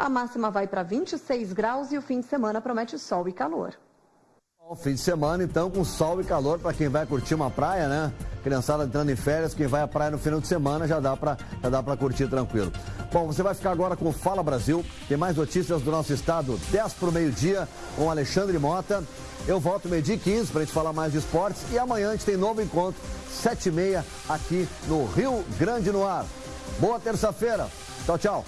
A máxima vai para 26 graus e o fim de semana promete sol e calor. Bom, fim de semana, então, com sol e calor para quem vai curtir uma praia, né? Criançada entrando em férias, quem vai à praia no final de semana já dá para dá para curtir tranquilo. Bom, você vai ficar agora com o Fala Brasil. Tem mais notícias do nosso estado, 10 para o meio-dia, com Alexandre Mota. Eu volto meio-dia 15 para a gente falar mais de esportes. E amanhã a gente tem novo encontro, 7h30, aqui no Rio Grande no Ar. Boa terça-feira. Tchau, tchau.